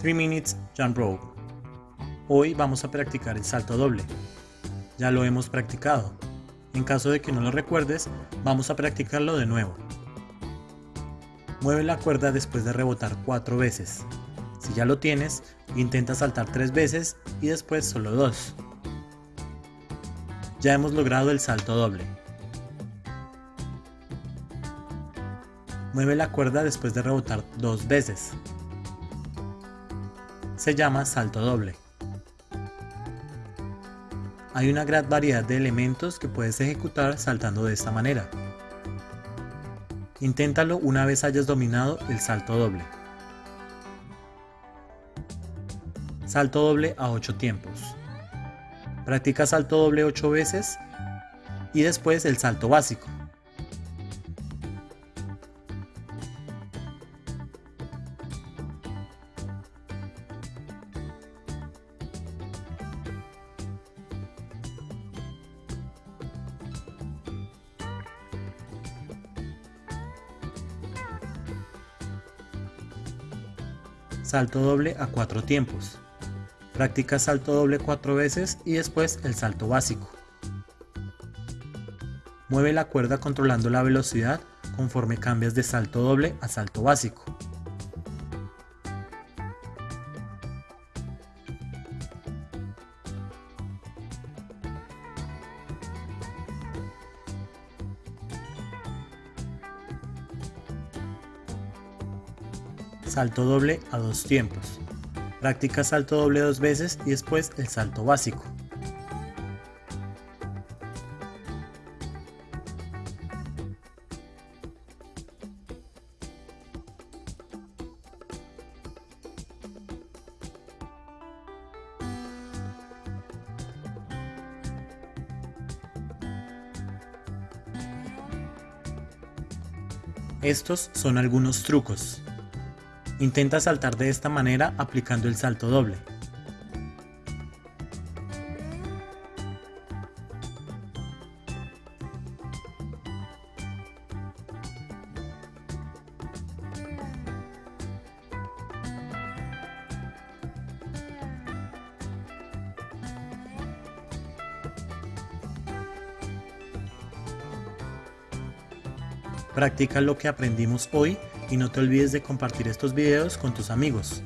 3 Minutes Jump Rope. Hoy vamos a practicar el salto doble. Ya lo hemos practicado. En caso de que no lo recuerdes, vamos a practicarlo de nuevo. Mueve la cuerda después de rebotar 4 veces. Si ya lo tienes, intenta saltar 3 veces y después solo 2. Ya hemos logrado el salto doble. Mueve la cuerda después de rebotar 2 veces se llama salto doble. Hay una gran variedad de elementos que puedes ejecutar saltando de esta manera. Inténtalo una vez hayas dominado el salto doble. Salto doble a 8 tiempos. Practica salto doble 8 veces y después el salto básico. Salto doble a 4 tiempos. Practica salto doble 4 veces y después el salto básico. Mueve la cuerda controlando la velocidad conforme cambias de salto doble a salto básico. Salto doble a dos tiempos. Practica salto doble dos veces y después el salto básico. Estos son algunos trucos. Intenta saltar de esta manera aplicando el salto doble. Practica lo que aprendimos hoy y no te olvides de compartir estos videos con tus amigos.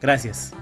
Gracias.